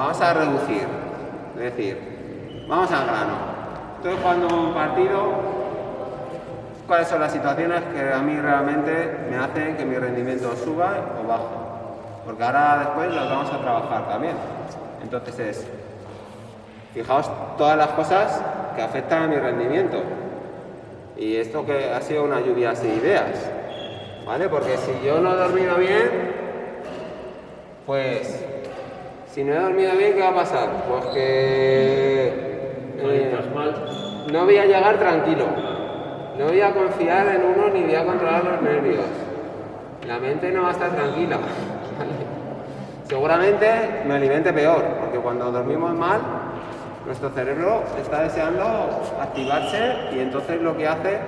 vamos a reducir. Es decir, vamos al grano. Estoy jugando un partido, ¿cuáles son las situaciones que a mí realmente me hacen que mi rendimiento suba o baje? Porque ahora después las vamos a trabajar también. Entonces es, fijaos todas las cosas que afectan a mi rendimiento. Y esto que ha sido una lluvia de ideas. ¿Vale? Porque si yo no he dormido bien, pues si no he dormido bien, ¿qué va a pasar? Pues que eh, no voy a llegar tranquilo. No voy a confiar en uno ni voy a controlar los nervios. La mente no va a estar tranquila. Seguramente me alimente peor, porque cuando dormimos mal, nuestro cerebro está deseando activarse y entonces lo que hace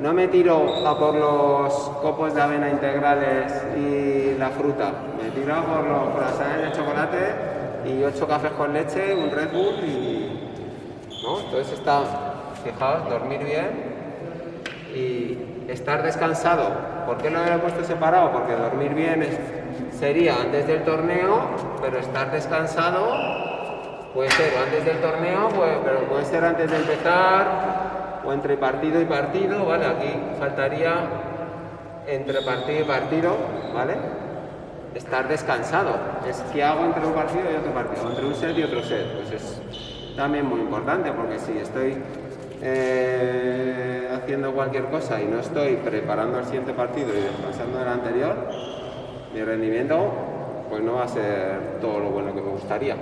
no me tiro a por los copos de avena integrales y la fruta, me tiro por los croissants de chocolate y ocho cafés con leche, un Red Bull y... ¿no? Entonces está, fijaos, dormir bien y estar descansado. ¿Por qué lo he puesto separado? Porque dormir bien sería antes del torneo, pero estar descansado puede ser antes del torneo, pues, pero puede ser antes de empezar, o entre partido y partido, ¿vale? Aquí faltaría entre partido y partido, ¿vale? Estar descansado. Es que hago entre un partido y otro partido, entre un set y otro set. Pues es también muy importante porque si estoy eh, haciendo cualquier cosa y no estoy preparando el siguiente partido y descansando del anterior, mi rendimiento pues no va a ser todo lo bueno que me gustaría.